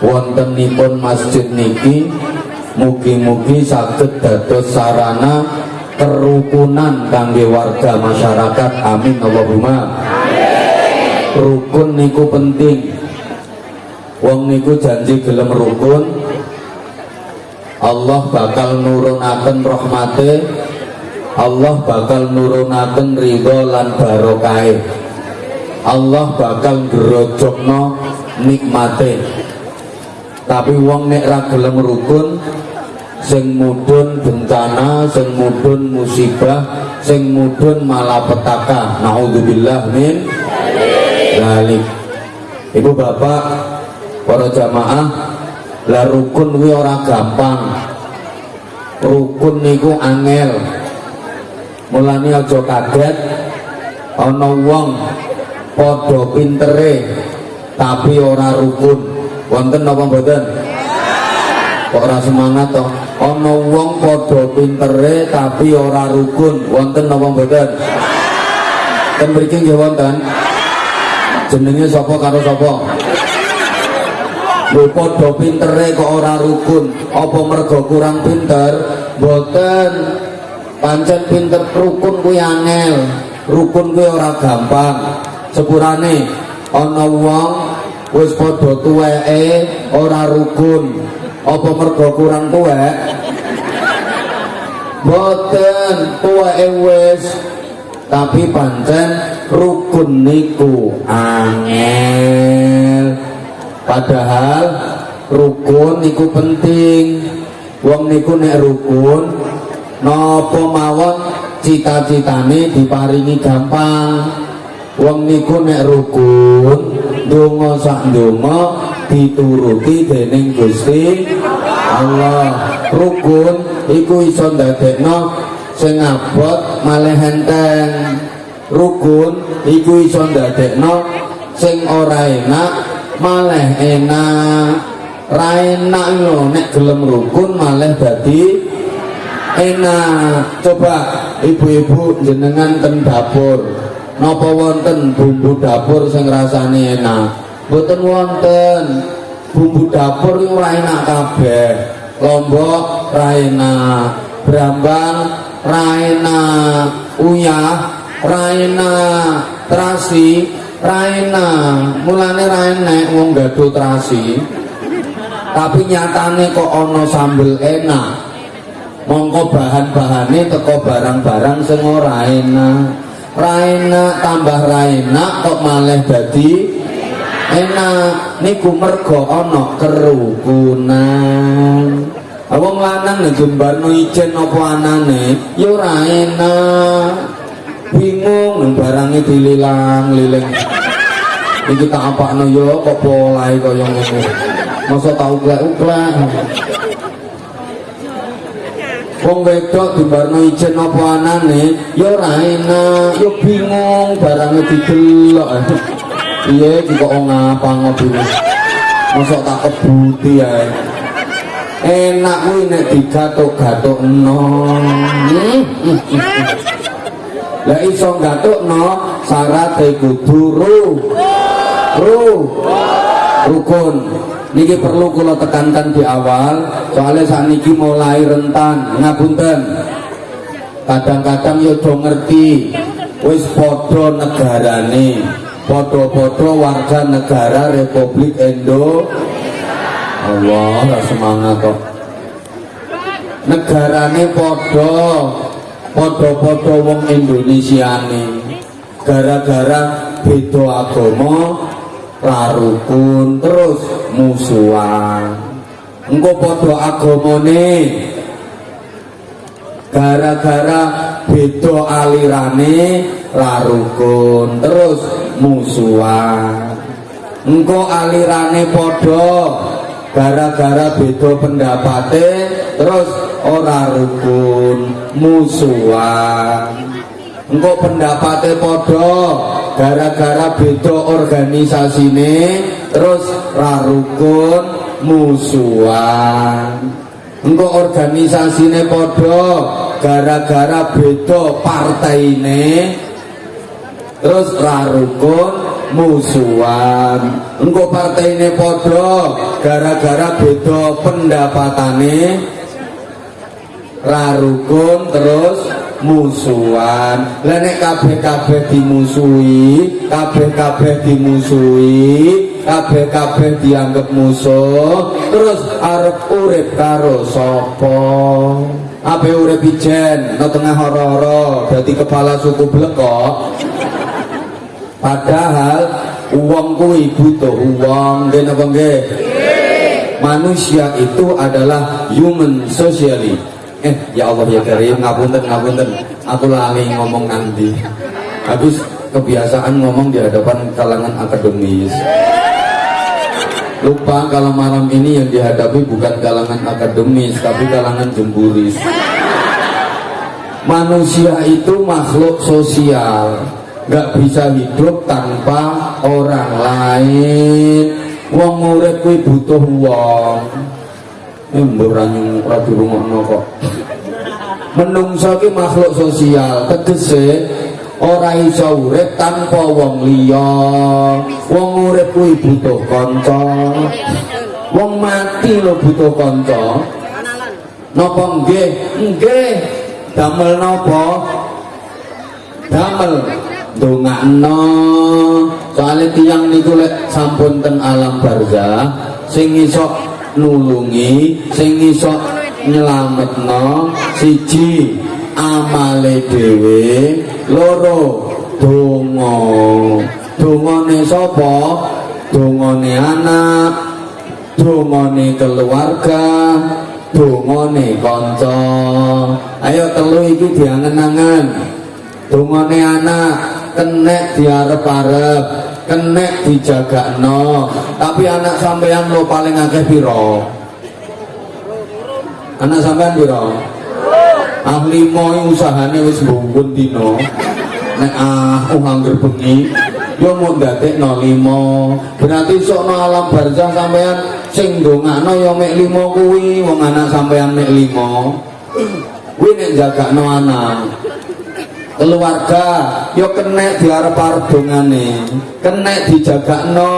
wontenipun masjid niki mugi-mugi saged dados sarana kerukunan kangge warga masyarakat. Amin Allahumma. Rukun niku penting. Wong niku janji gelem rukun. Allah bakal nurunaken rahmate. Allah bakal nurunaken ridho lan barokah. Allah bakal gerojokno nikmate tapi wong nek ra gelem rukun sing mudun bencana sing mudun musibah sing mudun malapetaka. Naudzubillah min dalik ibu bapak para jamaah lah rukun kuwi ora gampang. Rukun niku angel. Mulane aja kaget ana wong padha pintere tapi ora rukun wonten apa mboten? Kok ora semangat toh ana wong padha pintere tapi ora rukun. Wonten apa mboten? Ten mriki nggih wonten. Jenenge sapa karo sapa? Lho padha pintere kok ora rukun? Apa mergo kurang pinter? Mboten. Pancen pinter rukun kuwi angel. Rukun kuwi ora gampang. Sepurane ana wong wis padha tuweke ora rukun apa mergo kurang tuwek? Boten tuweke wis. Tapi pancen rukun niku angel. Padahal rukun niku penting. Wong niku nek rukun napa mawon cita-citane diparingi gampang wong niku nek rukun donga sak donga dituruti dening Gusti Allah. Rukun iku iso ndadekno sing abot malah enteng. Rukun iku iso ndadekno sing ora enak malah enak. Ra enak lho nek gelem rukun malah dadi enak. Coba ibu-ibu jenengan ten dapur napa wonten bumbu dapur sing rasane enak? Mboten wonten. Bumbu dapur itu ora enak kabeh. Lombok ra enak. Brambang ra enak. Uyah ra enak. Terasi ra enak. Mulane ra enak wong gaduh terasi. Tapi nyatane kok ono sambel enak. Mongko bahan-bahane teko barang-barang sing ora enak ra enak tambah ra enak kok malah dadi? Enak niku mergo ana kerukunan. Wong lanang nek jembarno ijen apa anane? Ya ora enak bingung nang barange dililang-liling iki tak apakno yo kok polahe kaya ngono masa tau klek-klek Wong wedok dibarno ijen apa anane ya ora enak, ya bingung barange didelok. Iya iki kok ngapa ngobine. Mosok tak kebuti ae. Enak kuwi nek digatuk-gatukno. Lah iso gatukno syaraté kudu ru. Ru. Rukun. Niki perlu kula tekankan di awal soalnya saat niki mulai rentan ngapunten kadang-kadang yo do ngerti wis podo negarane podo-podo warga negara Republik Indo. Allah semangat kok. Negarane podo podo-podo wong Indonesia nih gara-gara beda agama larukun terus musuhan. Engko padha agamane. Gara-gara beda alirane larukun terus musuhan. Engko alirane padha gara-gara beda pendapate terus ora rukun musuhan. Engko pendapate padha gara-gara beda organisasine terus rarukun musuhan. Engko organisasine padha gara-gara beda partaine terus rarukun musuhan. Engko partainya podo gara-gara beda pendapatane rarukun terus musuhan. Lah nek kabeh-kabeh dimusuhi kabeh-kabeh dimusuhi kabeh-kabeh dianggap musuh terus arep urip karo sapa? Ape urip ijen no tengah horo-horo dadi kepala suku blekok padahal uang kuwi butuh uang nggih napa manusia itu adalah human socially eh ya Allah ya Karim ngapunten ngapunten. Aku lali ngomong nanti habis kebiasaan ngomong di hadapan kalangan akademis. Lupa kalau malam ini yang dihadapi bukan kalangan akademis tapi kalangan jemburis. Manusia itu makhluk sosial. Nggak bisa hidup tanpa orang lain. Wong urip butuh wong mbok ora dirungokno kok. Menungso ki makhluk sosial tegese ora iso urip tanpa wong liya. Wong urip kuwi butuh kanca. Wong mati lo butuh kanca. Napa nggih? Nggih. Damel napa? Damel. Ndongakno. Soalnya tiang niku lek sampun ten alam barzah sing iso nulungi sing iso nyelametno siji amale dhewe loro donga. Dongane sapa? Dongane anak dongane keluarga dongane kanca. Ayo telu iki diangen-angen. Dongane anak kenek diarep-arep kenek dijagakno tapi anak sampean lo paling akeh piro? Anak sampean piro? Ah limo usahane wis mbungkun dino nek ah oh angger bengi yo mau ndadekno limo. Berarti sokno alam barzah sampean sing ndongakno yo mek limo kuwi wong anak sampean mek limo. Kuwi nek jagakno anak keluarga yo kena diarep-arep dongane kena dijagakno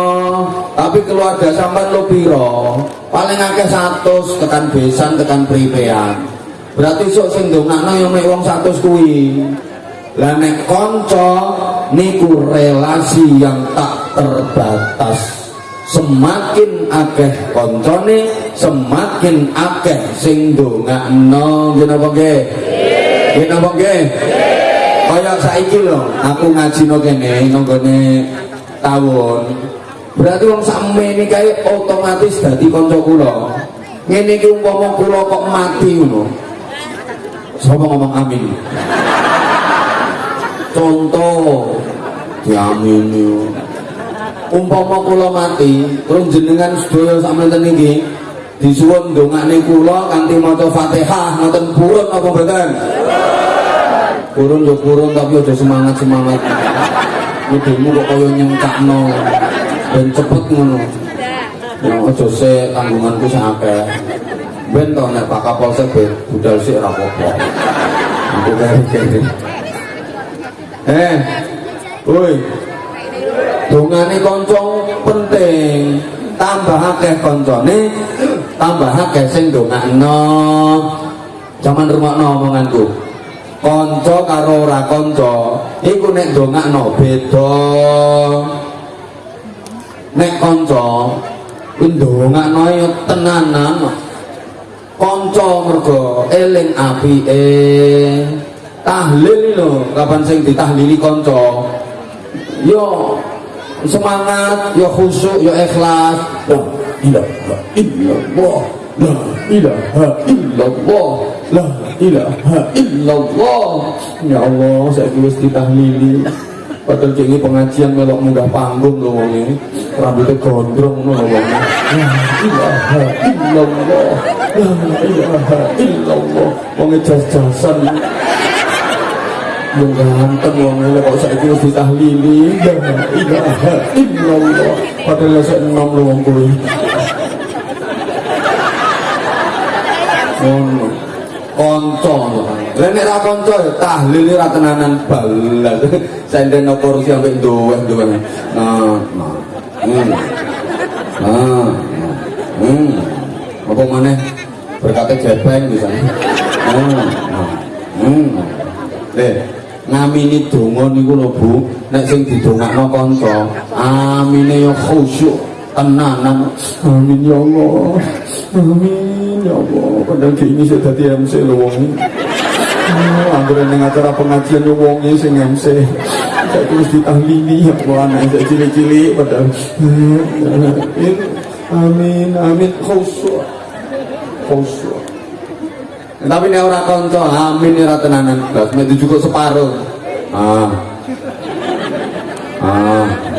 tapi keluarga sampean lo piro? Paling akeh 100 tekan besan tekan pripean. Berarti sok sing dongakno yo mek wong 100 kuwi. Lah nek kanca niku relasi yang tak terbatas. Semakin akeh koncone semakin akeh sing dongakno nggih napa nggih? Nggih napa nggih kaya saiki lho aku ngaji no kene nonggone tahun berarti wong sakmene kae otomatis dadi kanca kula. Ngene iki umpama kula kok mati ngono. Sapa ngomong amin? Contoh diamini umpama kula mati terus jenengan sedaya sakmenten iki disuwun ndongakne kula kanthi maca Fatihah ngoten purun apa mboten kurun yo kurun tapi udah semangat semangat modelmu kok kaya nyengkakno. Dan cepet ngono. Ya aja se tanggunganku sing akeh. Ben nek Pak Kapolsek ben budal sik ora apa-apa. Aku kere eh woi. Dongane kanca penting. Tambah akeh kancane. Tambah akeh sing ndongakno. Jangan rumakno omonganku konco karo ora konco iku nek dongakno beda. Nek konco ndongakno yo tenanan. Konco mergo eling apike. Tahlil lho kapan sing ditahlili konco yo semangat yo khusyuk yo ikhlas. La ilaha illallah la ilaha illallah. La ilaha illallah. Ya Allah saya wis ditahlili. Padahal ini pengajian melok munggah panggung lho wong ini. Rambutnya gondrong lho wong la ilaha illallah. La ilaha illallah. Wong jas-jasan. Yang ganteng wong ini kok saiki wis ditahlili? La ilaha illallah. Padahal saya enom lho wong kuwi ngono kanca Lah nek ra kanca ya tahlil ra tenanan balas. Senden no kursi sampe duwe-duwe. Nah, nah. Hmm. Nah. Hmm. Apa maneh berkata jepeng misalnya. Nah, nah. Hmm. Eh, ngamini donga niku lho Bu, nek sing didongakno kanca, amine yo khusyuk tenanan. Amin ya Allah. Amin ya Allah. Padahal gini saya dadi MC lho wong. Oh, anggere ning acara pengajian yo wong sing MC. Saya terus ditahlili ya Allah anak saya cilik-cilik padahal. Amin, amin khusyuk. Khusyuk. Tapi nek ora kanca, amin ora tenanan mek cukup separuh. Ah. Ah.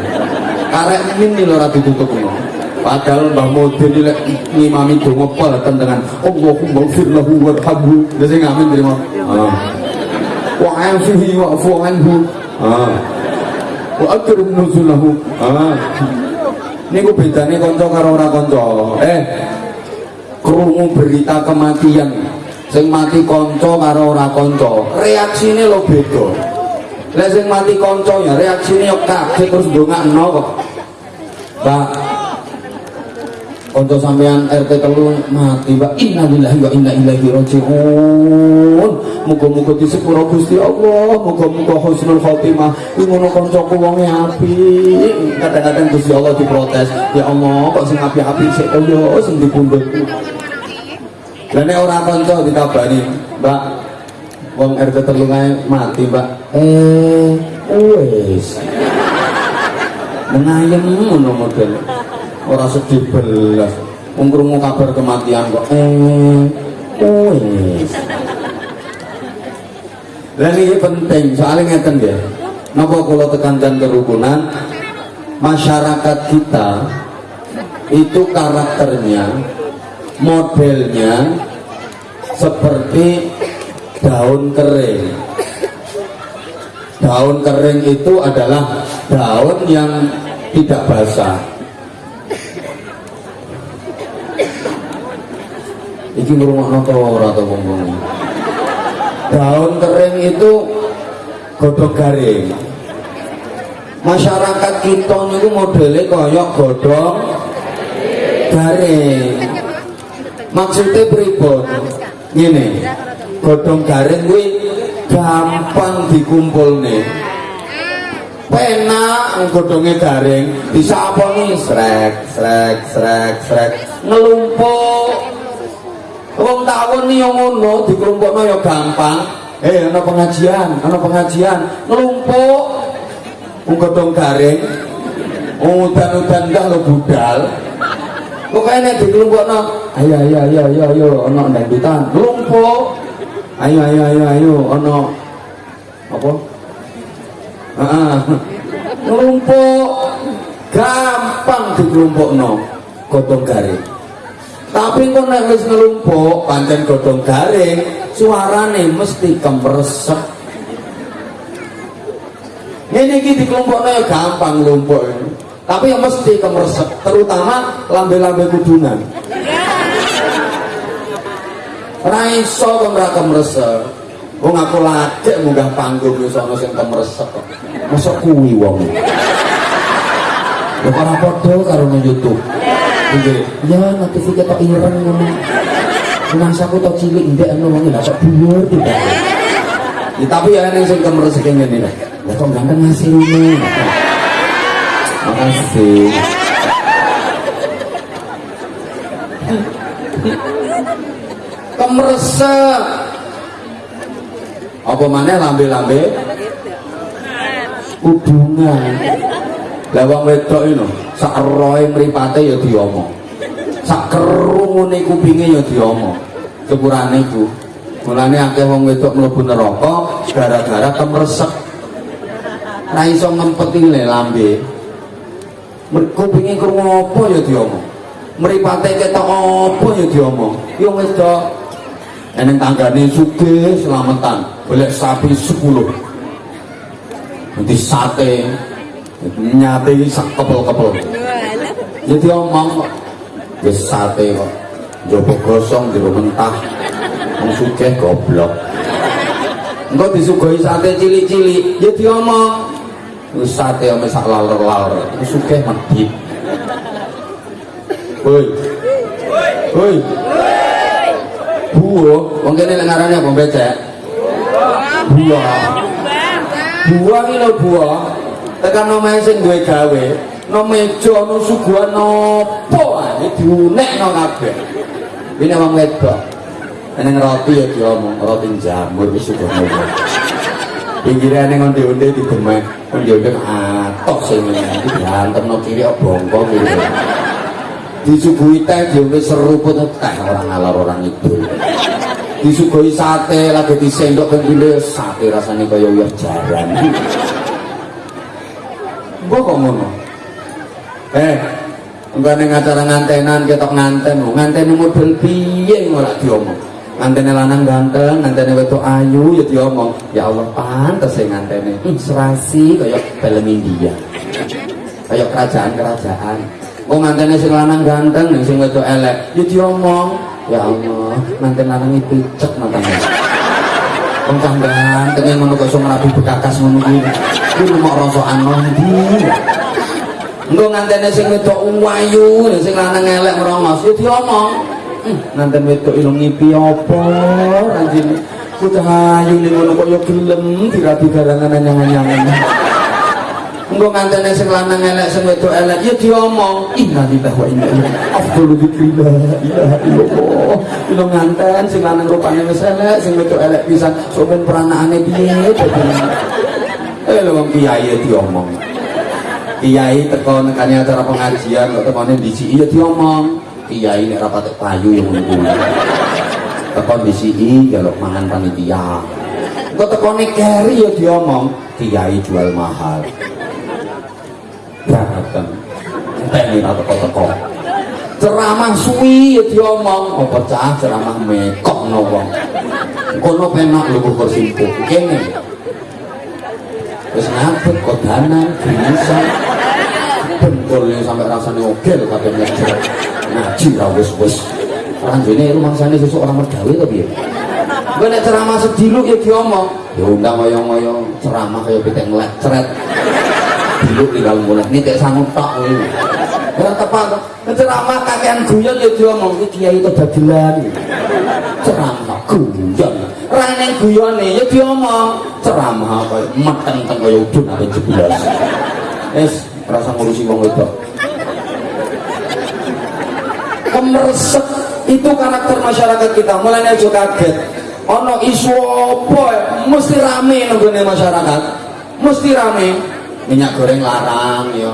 Karek ini lho ora ditutup ngono. Padahal Mbah Mudin lek ngimami donga pelaten dengan Allahumma fir lahu warhamhu. Lha sing amin terima. Ah. Wa anhu. Ah. Wa akrim nuzulahu. Ah. Niku bedane kanca karo ora kanca. Eh, krungu berita kematian sing mati konco karo ora konco reaksine lo beda lah sing mati konco ya reaksine yo kaget terus ndongakno kok Mbak Konco sampean RT telu mati Mbak innalillahi wa inna ilaihi rajiun. Muga-muga disepuro Gusti Allah muga-muga husnul khotimah. Iki ngono kancaku wonge apik. Kadang-kadang Gusti Allah diprotes. Ya Allah kok sing apik-apik sik kaya sing dipundhutku dan nek ora kanca dikabari, Mbak, wong RT telu mati, Mbak. Eh, wis. Menayem ngono model. Ora sedih belas. Wong krungu kabar kematian kok. Eh, wis. Dan ini penting, soalnya ngeten ya. Napa kula tekankan kerukunan masyarakat kita itu karakternya modelnya seperti daun kering daun kering itu adalah daun yang tidak basah. Iki to ora to wong daun kering itu godhong garing. Masyarakat kita niku modelnya koyok godhong garing. Maksudnya pripun gini godhong garing kuwi gampang dikumpul nih penak godhongnya garing. Bisa apa nih? Srek srek srek srek. Ngelumpuk. Wong nih yang ngono dikelumpukno ya gampang. Eh ana pengajian ana pengajian. Ngelumpuk. Wong godhong garing. Udan-udan dah lo budal. Pokoknya nek dikelumpukno ayo ayo ayo ayo ayo ana ndandutan lumpuk ayo ayo ayo ayo ana apa heeh lumpuk gampang dikelumpukno. Godhong garing. Tapi kok nek wis ngelumpuk pancen godhong garing suarane mesti kemresek. Ini iki dikelumpukno ya gampang lumpuk tapi yang mesti kemeresek terutama lambe-lambe kudunan. Raiso kok ora kemeresek wong aku lajek munggah panggung wis ana sing kemeresek kok mosok kuwi wong lho ora padha karo nang YouTube Nggih. Ya notifikat tok ireng ngono. Mangsaku tok cilik ndek ana wong lha kok dhuwur tidak. Ya, tapi ya ning sing kemeresek ngene lho. Ya kok ganteng hasilnya. Makasih. Kemeresek. Apa mana lambe-lambe? Hubungan. Wong wedok ini sak roe mripate ya diomong. Sak kerungune kupinge ya diomong. Sepurane iku. Mulane akeh wong wedok mlebu gara-gara kemeresek. Ra iso ngempeti le lambe. Pengin krungu apa ya diomong. Mripate ketok apa ya diomong. Do eneng tanggane sugih selamatan, golek sapi 10. Nanti sate nyate sak kepel-kepel. Jadi omong wis sate kok. Jopo gosong jero mentah. Wong sugih goblok. engko disuguhi sate cilik-cilik ya diomong wis sate ame sak lalur-lalur iku sugih medhit woi woi buah wong kene lek ngarane apa becek buah buah iki lho buah tekan omahe sing duwe gawe. No meja no suguhan nopo ae diunekno kabeh. Ini wong wedok. Neng roti ya diomong, roti jamur wis sudah ngomong. Pinggirane ngonde-onde didemek, onde-onde atok sing ngene. Iki diantem no kiri. bongkong iki. Disuguhi teh diombe seruput teh orang ngalor orang itu. Disuguhi sate lagi disendok kendile sate rasanya kaya uyah jaran. Mbok kok ngono? Eh, enggak ning acara ngantenan ketok nganten, nganten model piye ora diomong. ngantene lanang ganteng, ngantene wedok ayu ya diomong, ya Allah pantes sing ngantene. Hmm, serasi kaya film India. Kaya kerajaan-kerajaan. Kok ngantene sing lanang ganteng, sing wedok elek, ya diomong, ya Allah, ngantene lanang iki picek matane. Wong kang ganteng ngono kok iso ngrabi bekakas ngono kuwi. Kuwi mok rasokan ndi. Engko ngantene sing wedok ayu, sing lanang elek merongos, ya diomong. nanten wedok ilung ngipi apa anjing ku cahayu ning ngono kok ya gelem dirabi garangan anyang-anyangan engko ngantene sing lanang elek sing wedok elek ya diomong. Inna lillahi wa inna ilaihi afdalu dzikrillah ilaha illallah. Ilung nganten sing lanang rupane wis elek sing wedok elek pisan. Sampeyan peranakane piye eh lho wong kiai ya diomong. Kiai teko nekane acara pengajian kok temane disi iya diomong. Kiai nek rapat payu yang ngono tekan DCI jaluk mangan panitia. Kok tekone keri ya diomong. Kiai jual mahal dateng enteni ra teko-teko. Ceramah suwi ya diomong. Oh pecah ceramah mekok no wong. Kono penak lho kok simpuk kene. Wis ngabet kok danan bisa bentul sampai rasanya ogel kabeh ngejer ngaji ra wis wis. Ranjene rumangsane sesuk orang mergawe to piye? Gue nek ceramah sediluk ya diomong. Ya undang ngoyo-ngoyo ceramah kaya pitik ngelek ceret diluk tinggal mulai ini tak sanggup tak ini ya tepat ceramah kakean guyon ya diomong. Ini kiai itu dagelan. Ceramah guyon. Rane guyon nih ya diomong. Ceramah apa? Mateng teng kaya udun apa jeblas es rasa ngurusi wong wedok. Kemeresek itu karakter masyarakat kita. Mulai aja kaget. Ono isu apa mesti rame nunggune masyarakat. Mesti rame minyak goreng larang yo.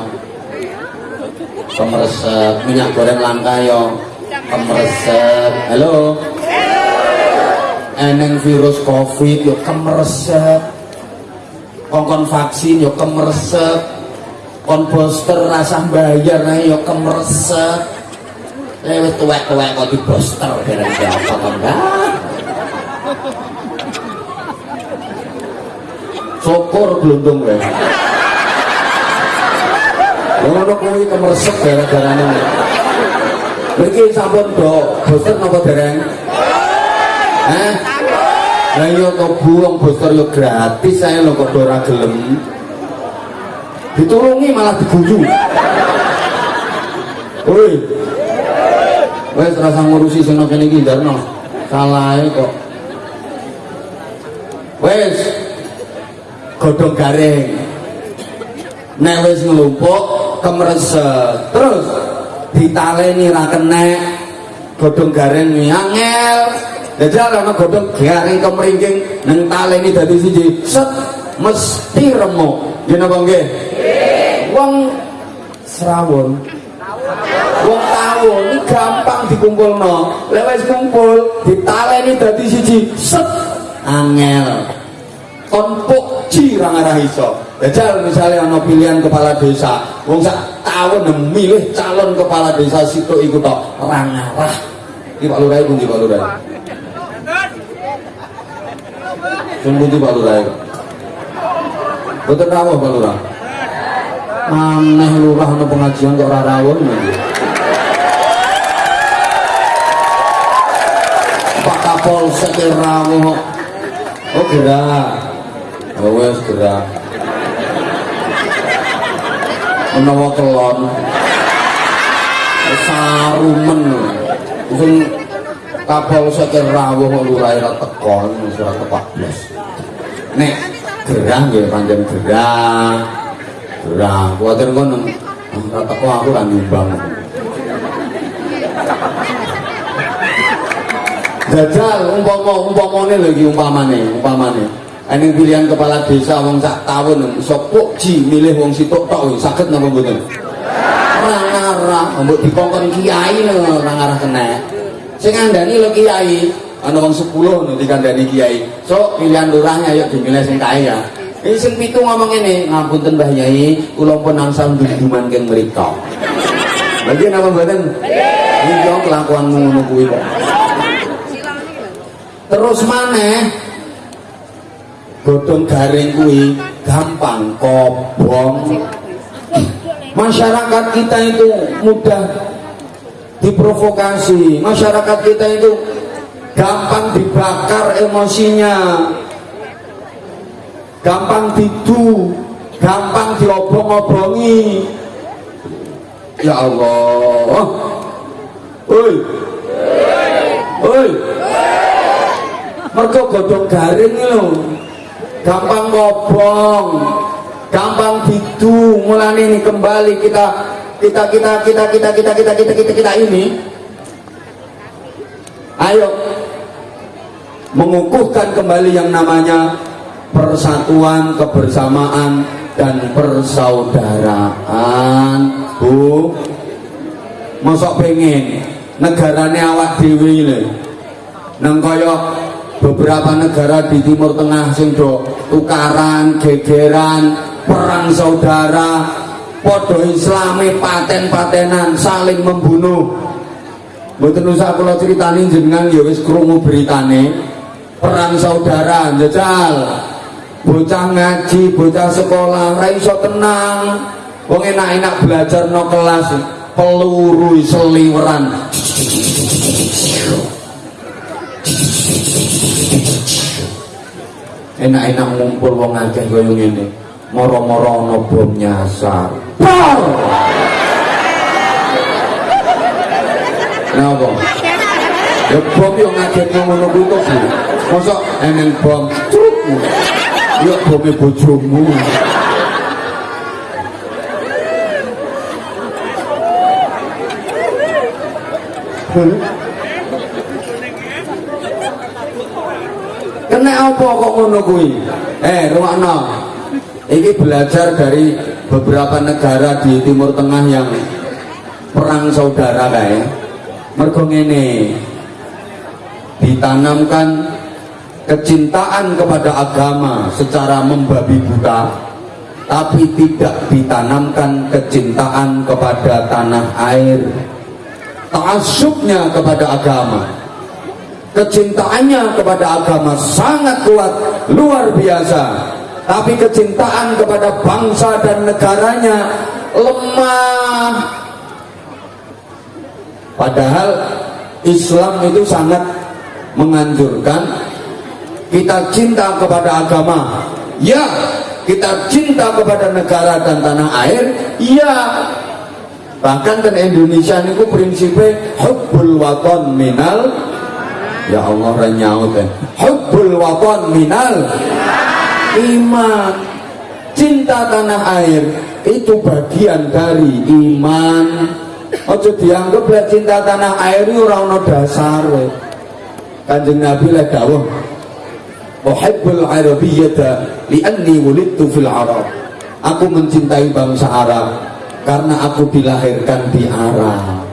Kemeresek minyak goreng langka yo. Kemeresek halo. Eneng virus covid yo kemeresek kongkon vaksin yo kemeresek kon booster rasa bayar yo kemeresek lewat tuwek-tuwek kok di booster bareng apa enggak syukur gelundung wae ngono kuwi kemersek gara-garane Mriki sampun do booster napa dereng? Eh? Lah iya kok buang booster yo gratis saya lho kok ora gelem. Ditulungi malah diguyu. Woi, wes rasa ngurusi sing kene iki ndarno salahe kok wes godhong garing nek wis nglumpuk kemreset terus ditaleni ra kenek godhong garing angel. Dajal ana godhong garing kemringking nang taleni dadi siji. Set mesti remuk yen apa nggih? Wong serawon wong tahu ini gampang dikumpul no lewat kumpul ditaleni dadi siji. Set angel. Konpuk cirang arah iso jajal misalnya ada pilihan kepala desa. Wong sak tahun memilih calon kepala desa situ ikut tok. Orang arah ini Pak Lurah pun Pak Lurah? Sungguh Pak Lurah betul rawuh Pak Lurah? Aneh lurah ada pengajian kok rawon Polsek rawuh. Oh gerak oh wes gerak menawa kelon. Sarumen. Sing kapal sekir rawuh lurahe ra teko ora blas nek gerah nggih pancen gerah. Gerah. Kuwatir kono. Ora teko aku ra nyumbang. Jajal umpama umpamane lho iki umpamane umpamane Ini pilihan kepala desa wong sak tahun iso ji milih wong sitok tok saged napa mboten? Ora ngarah mbok dikongkon kiai lho ora ngarah kena. Sing ngandani lho kiai ana wong 10 lho dikandani kiai. So pilihan lurahnya ayo dimilih sing kaya. Ini sing pitu ngomong ini ngapunten Mbah Yai kula pun angsal duduman keng mriko lagi napa mboten? Iki kelakuanmu ngono kuwi kok terus mana godong garing kuwi gampang kobong masyarakat kita itu mudah diprovokasi. Masyarakat kita itu gampang dibakar emosinya. Gampang didu gampang diobong-obongi. Ya Allah. Oi. Oi. Mereka godong garing lho gampang ngobong gampang bidu mulai ini kembali kita kita kita kita kita kita kita kita kita kita ini. Ayo. Mengukuhkan kembali yang namanya persatuan kebersamaan dan persaudaraan bu. Masuk pengen negaranya awak dewi ini. Nang beberapa negara di Timur Tengah sing do tukaran, gegeran, perang saudara, podo islami paten-patenan, saling membunuh. Mboten usah kula critani jenengan ya wis krungu beritane perang saudara jajal. Bocah ngaji, bocah sekolah ra iso tenang. Wong enak-enak belajar no kelas peluru seliweran enak-enak ngumpul wong akeh kaya ngene. Moro-moro ana bom nyasar. Bor napa? Ya bom yo ngagetno ngono kuwi to Bu mosok eneng bom. Truk yo bome bojomu. Hmm? Kena apa kok ngono kuwi? Eh rumakno ini belajar dari beberapa negara di Timur Tengah yang perang saudara kayak mergo ngene ditanamkan kecintaan kepada agama secara membabi buta tapi tidak ditanamkan kecintaan kepada tanah air. Ta'asubnya kepada agama kecintaannya kepada agama sangat kuat luar biasa. Tapi kecintaan kepada bangsa dan negaranya lemah. Padahal Islam itu sangat menganjurkan kita cinta kepada agama. Ya kita cinta kepada negara dan tanah air. Ya bahkan kan Indonesia ini prinsipnya hubbul waton minal ya Allah renyaut ya. Hubbul waton minal. Iman. Cinta tanah air itu bagian dari iman. Ojo dianggap lah cinta tanah air itu orang dasar kanjeng Nabi lah dawuh uhibbul arabiyyata li'anni wulidtu fil arab. Aku mencintai bangsa Arab karena aku dilahirkan di Arab.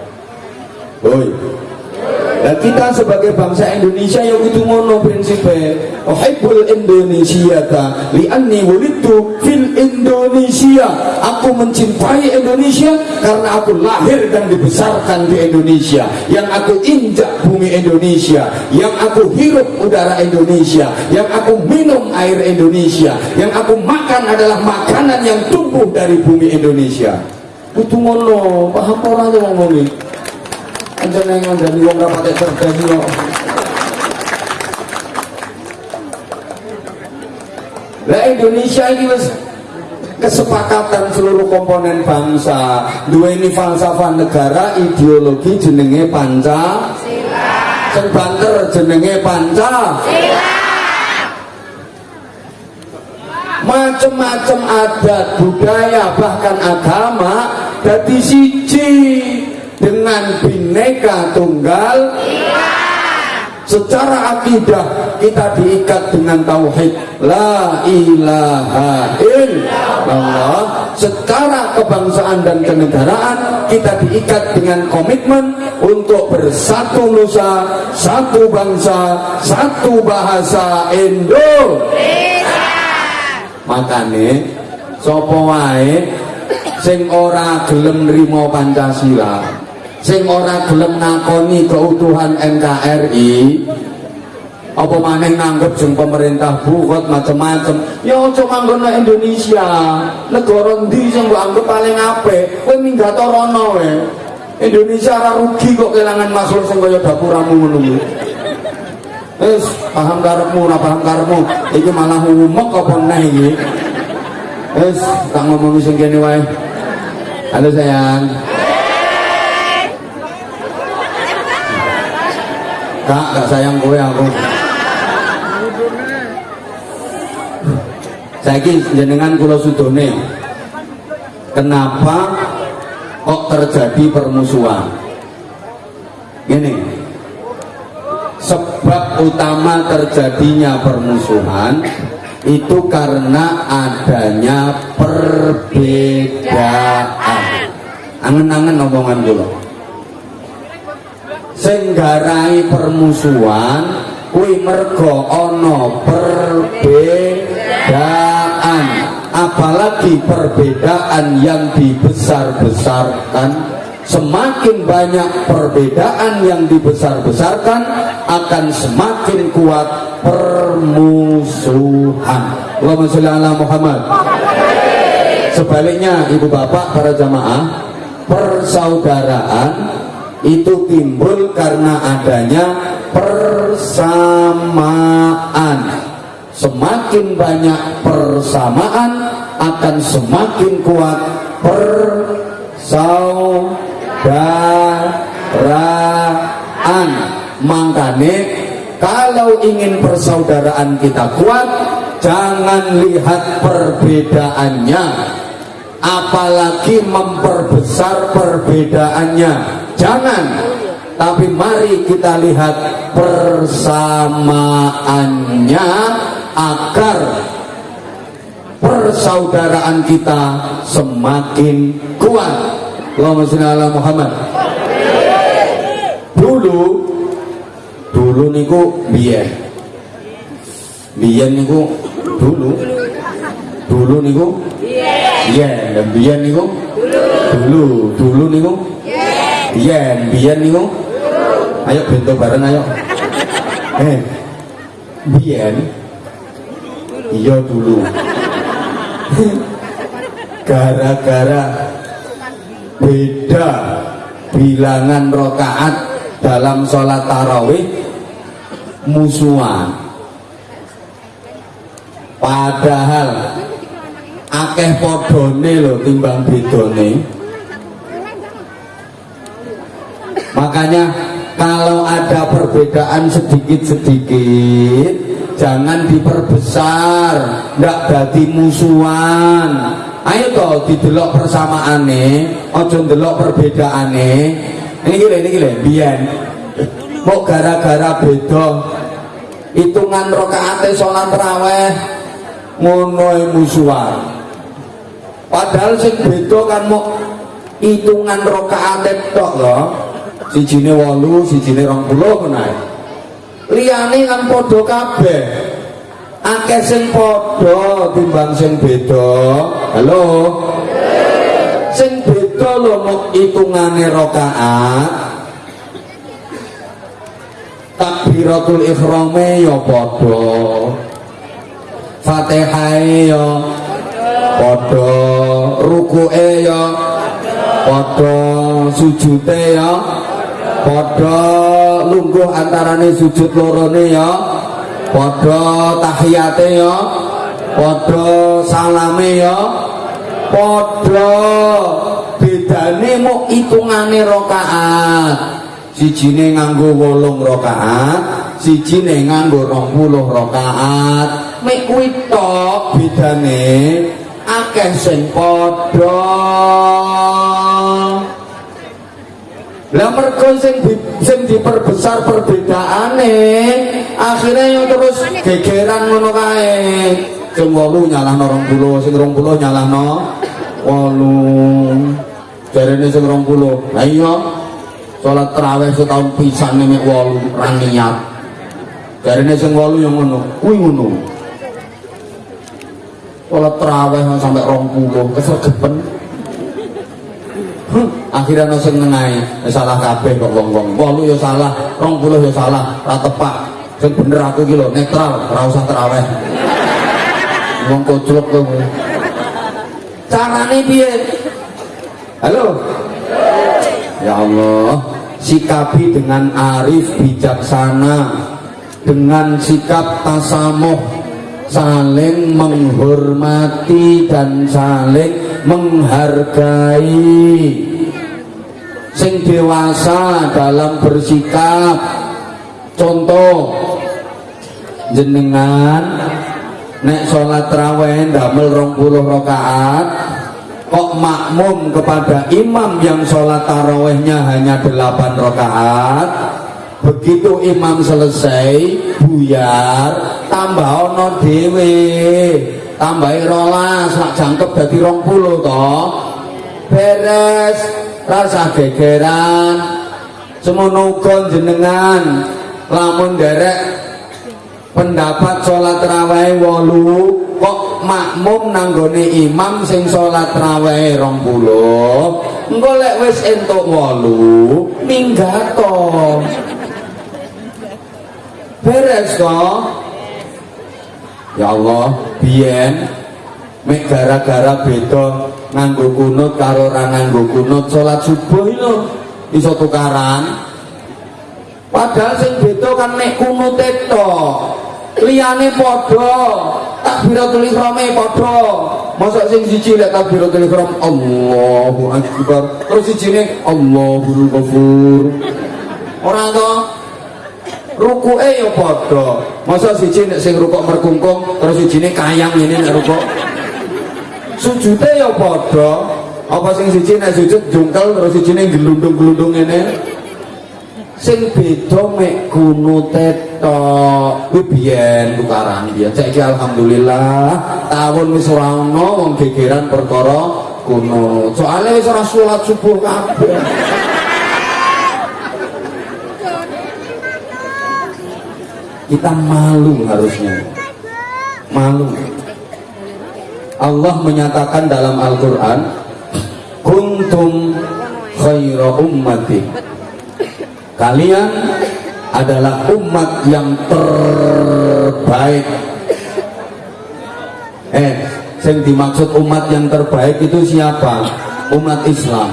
Oi, Nah kita sebagai bangsa Indonesia yang itu ngono prinsipnya Uhibbul Indonesia ta li'anni wulidtu fil Indonesia. Aku mencintai Indonesia karena aku lahir dan dibesarkan di Indonesia. Yang aku injak bumi Indonesia Yang aku hirup udara Indonesia Yang aku minum air Indonesia Yang aku makan adalah makanan yang tumbuh dari bumi Indonesia. Itu ngono, paham orang yang ngomongin Anjen yang ngandani wong ra patek cerdas kok. lah Indonesia ini wis kesepakatan seluruh komponen bangsa. Dua ini falsafah negara ideologi jenenge panca. Sing banter jenenge panca. Macem-macem adat budaya bahkan agama jadi siji dengan bineka tunggal. Secara akidah kita diikat dengan tauhid. La ilaha illallah secara kebangsaan dan kenegaraan kita diikat dengan komitmen untuk bersatu nusa satu bangsa satu bahasa Indonesia makane sopo wae? Sing ora gelem nrimo Pancasila sing ora gelem nakoni keutuhan NKRI apa maneh nganggep jeng pemerintah bukot macam-macam ya aja manggon Indonesia. Negara ndi sing mbok anggap paling apik? Kowe minggat rono we Indonesia ora rugi kok kelangan makhluk sing kaya dapuramu ngono kuwi. Wis paham karepmu ora paham karepmu. Iki malah umek apa neh iki? Wis tak ngomong sing kene wae. Halo sayang Kak, gak sayang kowe aku. Saiki jenengan kula sudone. Kenapa kok terjadi permusuhan? Gini. Sebab utama terjadinya permusuhan itu karena adanya perbedaan. Angen-angen omongan kula senggarai permusuhan kuwi mergo ana perbedaan. Apalagi perbedaan yang dibesar-besarkan. Semakin banyak perbedaan yang dibesar-besarkan akan semakin kuat permusuhan. Allahumma sholli ala Muhammad. Sebaliknya ibu bapak para jamaah persaudaraan itu timbul karena adanya persamaan. Semakin banyak persamaan akan semakin kuat persaudaraan. Makanya kalau ingin persaudaraan kita kuat jangan lihat perbedaannya. Apalagi memperbesar perbedaannya jangan. Tapi mari kita lihat persamaannya agar persaudaraan kita semakin kuat. Allahumma sholli ala Muhammad. Dulu dulu niku biyen biyen niku dulu. Dulu niku? Biyen biyen niku? Dulu. Dulu niku biyen biyen niku. Ayo bento bareng ayo. Eh biyen. Iya dulu. Gara-gara beda bilangan rokaat dalam sholat tarawih musuhan. Padahal akeh podone lho timbang bedone makanya kalau ada perbedaan sedikit-sedikit jangan diperbesar. Ndak jadi musuhan. Ayo toh didelok persamaane ojo delok perbedaane. Ini gile ini gile biyen mau gara-gara beda. Hitungan rokaate sholat terawih ngono musuhan. Padahal sing beda kan mau hitungan rokaate tok loh sijine wolu sijine rong puluh menaik liyane kan podo kabeh. Akeh sing podo timbang sing beda. Halo? Sing beda lho mau hitungane rokaat takbiratul ikhrame ya podo fatihah ya podo ruku'e ya podo sujute ya podo lungguh antarane sujud lorone ya. Podo tahiyate ya. Padha salame ya. Padha bedane muk hitungane rakaat. Sijine nganggo wolung rakaat sijine nganggo 20 rakaat. Mek kuwi bedane akeh sing padha lah mergo sing sing diperbesar perbedaane akhirnya yang terus gegeran ngono kae. Sing 8 nyalahno 20 sing 20 nyalahno 8 jarene sing 20 lah iya. Salat tarawih setahun pisan nek 8 ra niat. Jarene sing 8 yang ngono kuwi ngono. Salat tarawih sampai 20 kesregepen akhirnya no sing nengai salah kabeh kok wong-wong. Walu ya salah rong puluh ya salah ra tepak. Sing bener aku iki netral ora usah teraweh. Wong koclok kowe. Carane piye? Halo? Ya Allah sikapi dengan arif bijaksana dengan sikap tasamuh saling menghormati dan saling menghargai sing dewasa dalam bersikap. Contoh jenengan nek sholat raweh damel rong puluh rakaat kok makmum kepada imam yang sholat tarawehnya hanya delapan rakaat? Begitu imam selesai buyar tambah ono dewe tambah rolas sak jangkep dadi rong puluh toh. Beres rasa gegeran semono jenengan. Lamun derek pendapat sholat rawai wolu kok makmum nanggone imam sing sholat rawai rong puluh? Engko wis entuk wolu minggato beres kok ya Allah biyen gara-gara beda nganggo kunut karo ora nganggo kunut salat subuh lho iso tukaran. Padahal sing beda kan mek kunut tok liyane padha takbiratul ihrame padha. Masa sing siji lek takbiratul ihram Allahu akbar. Terus sijine Allahu ghafur. Ora to? Rukuke ya padha. Masa siji nek sing rukuk merkungkung terus sijine kayang ini nek rukuk sujude ya padha. Apa sing siji nek sujud jungkel terus sijine gelundung-gelundung ngene? Sing beda mek kunute tok. Kuwi biyen tukaran biyen saiki alhamdulillah tahun wis ora ono wong gegeran perkara kuno. Soalnya wis ora salat subuh kabeh. Kita malu harusnya. Malu Allah menyatakan dalam Al-Quran kuntum khaira ummati. Kalian adalah umat yang terbaik. Eh yang dimaksud umat yang terbaik itu siapa? Umat Islam.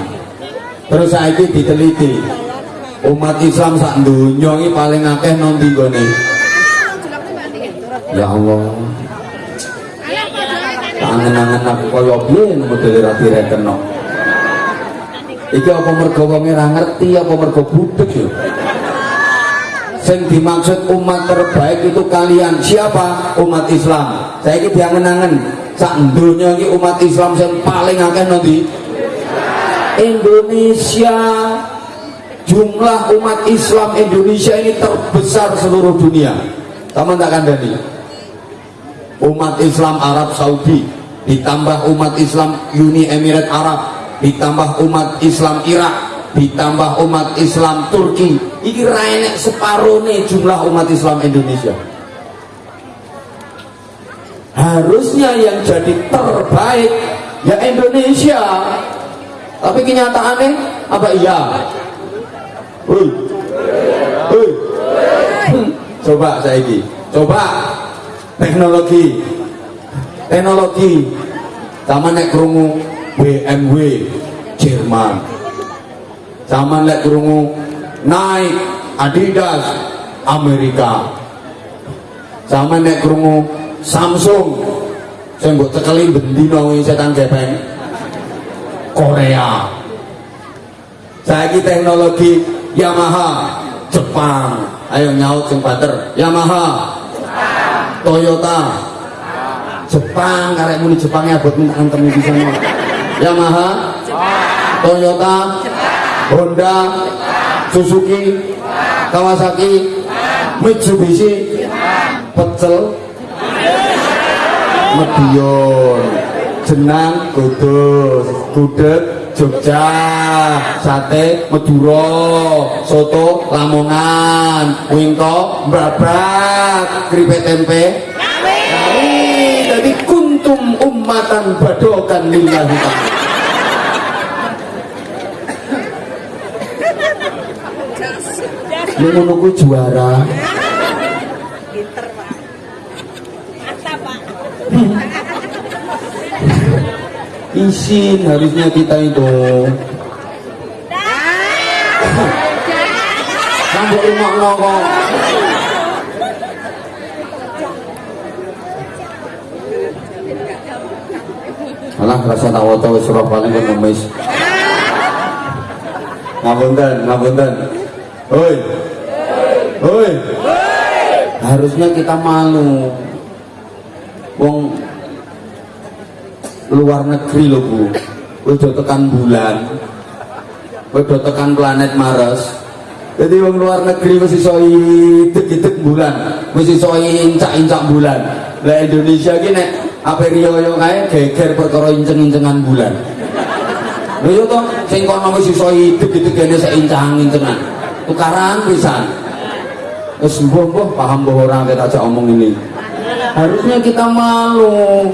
Terus saya ini diteliti umat Islam sak dunia ini paling akeh nanti gini ya Allah angen-angen aku kaya piye model ra direkeno iki apa mergo wong ora ngerti apa mergo budek ya sing dimaksud umat terbaik itu kalian. Siapa? Umat Islam. Saya ini diangen-angen. Sak dunia ini umat Islam yang paling akeh nanti Indonesia. Jumlah umat Islam Indonesia ini terbesar seluruh dunia. Teman tak kandani umat Islam Arab Saudi ditambah umat Islam Uni Emirat Arab. Ditambah umat Islam Irak. Ditambah umat Islam Turki. Ini rainek separuh nih jumlah umat Islam Indonesia. Harusnya yang jadi terbaik ya Indonesia. Tapi kenyataannya apa iya? Coba saya ini coba. Teknologi teknologi. Sama nek krungu BMW Jerman. Sama nek krungu Nike Adidas Amerika. Sama nek krungu Samsung mbok cekeli bendina kuwi setan gepeng Korea. Saiki teknologi Yamaha Jepang. Ayo nyaut bater Yamaha Toyota Jepang karek muni Jepangnya buat minta antem di sana. Yamaha Toyota Honda Suzuki Kawasaki Mitsubishi pecel Medion jenang kudus gudeg Jogja sate Madura soto Lamongan wingko babak keripik tempe kuntum ummatan badokan lillahi ta'ala Lu kuwi juara. Pinter, Pak. Mantap, Pak. Isin harusnya kita itu. Sampai rumah kok. Rasa wis surah paling kan ngemis. Ngapunten, ngapunten. Hoi. Hoi. Harusnya kita malu. Wong luar negeri loh bu udah tekan bulan udah tekan planet Mars jadi wong luar negeri mesti soi dek bulan mesti soi incak-incak bulan lah Indonesia gini apa riyo kae geger perkara inceng-incengan bulan. Lho yo to sing kono wis iso idek-idek kene seincang-incengan tukaran pisan. Wis mbuh paham mbuh ora kita ajak omong ini. Harusnya kita malu.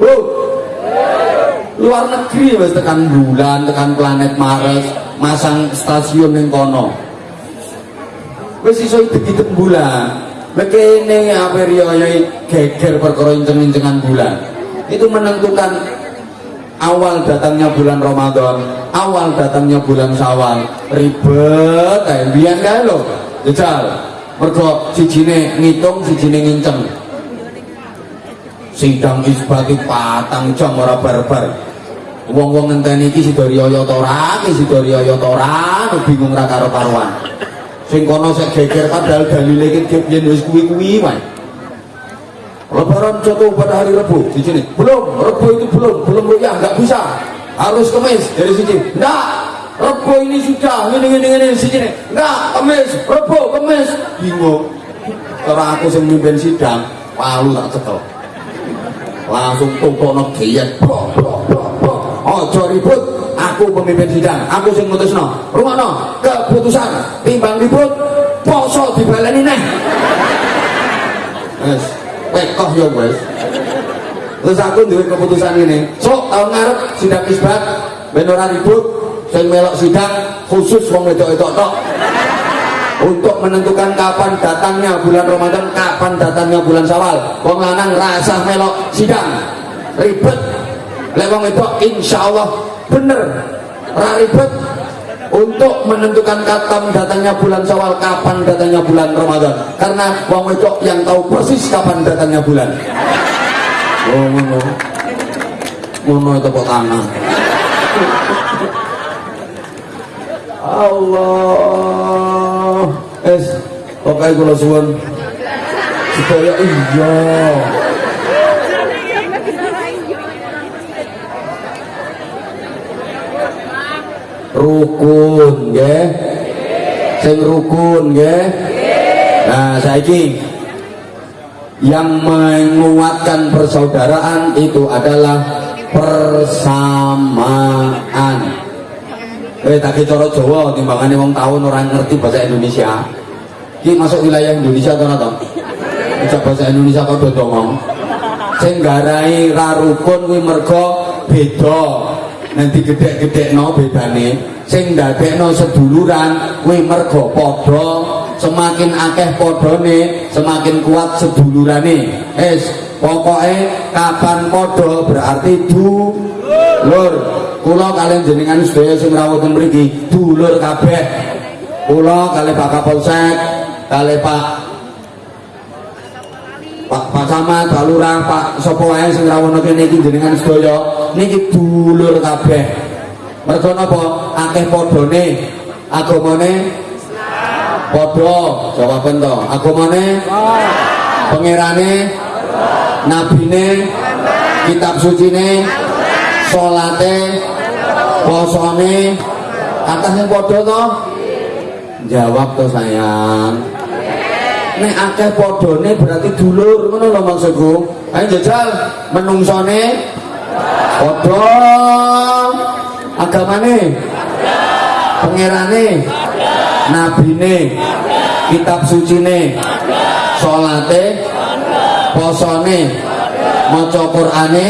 Oh, luar negeri wis tekan bulan, tekan planet Mars, masang stasiun yang kono. Wis iso idek bulan. Bekene apa riyoyo geger perkara inceng-incengan bulan. Itu menentukan awal datangnya bulan Ramadan, awal datangnya bulan Syawal. Ribet kayak biyen kae lho. Jajal. Mergo sijine ngitung, sijine nginceng sidang isbati patang jam ora barbar wong-wong ngenteni iki sida riyo ta ora iki bingung ra karo karuan sing kono sik geger padahal dalile iki yen wis kuwi-kuwi wae. Lebaran jatuh pada hari Rabu di sini. Belum Rabu itu belum belum ya nggak bisa. Harus kemis dari sini. Enggak Rabu ini sudah ini ini ini sini. Enggak kemis Rabu kemis. Bingung. Kalau aku sing mimpin sidang palu tak cekel. Langsung tumpukno giyen bro bro bro bro aja ribut aku pemimpin sidang. Aku sing mutusno. Rumono keputusan. Timbang ribut poso dibaleni neh. Wis pekoh ya wis terus aku duwe keputusan ini. Sok tahun ngarep sidang isbat ben ribut sing melok sidang khusus wong wedok-wedok tok. Untuk menentukan kapan datangnya bulan Ramadan, kapan datangnya bulan Syawal. Wong lanang rasa melok sidang, ribet. Lek wong itu insya Allah bener, ra ribet untuk menentukan kapan datangnya bulan Syawal, kapan datangnya bulan Ramadan. Karena wong itu yang tahu persis kapan datangnya bulan. Oh, ngono. Ngono kok tangan. Allah es pokoknya kula suwun supaya iya rukun nggih. Sing rukun nggih. Nah saiki. Yang menguatkan persaudaraan itu adalah persamaan. Eh tak cara Jawa timbangannya wong tahun orang ngerti bahasa Indonesia. Ki masuk wilayah Indonesia atau ora Bisa bahasa Indonesia kok do ngomong. Sing garai ra Nanti gedek-gedekno bedane. Sing ndadekno seduluran kuwi mergo padha. Semakin akeh padane, semakin kuat sedulurane. Es pokoknya kapan padha berarti dulur kula kalian jenengan sedaya sing rawuh mriki dulur kabeh kula kali Pak Kapolsek kali Pak Pak Pak Camat, Pak Lurah, Pak sapa wae sing rawono kene iki jenengan sedaya niki dulur kabeh. Mergo napa? Akeh padane agamane padha jawaben to. Agamane pangerane nabine kitab sucine salate posone atas padha to jawab to sayang nek akeh padane berarti dulur ngono lho maksudku. Ayo jajal menungsone padha. Agamane pangerane nabine kitab sucine salate posone maca Qur'ane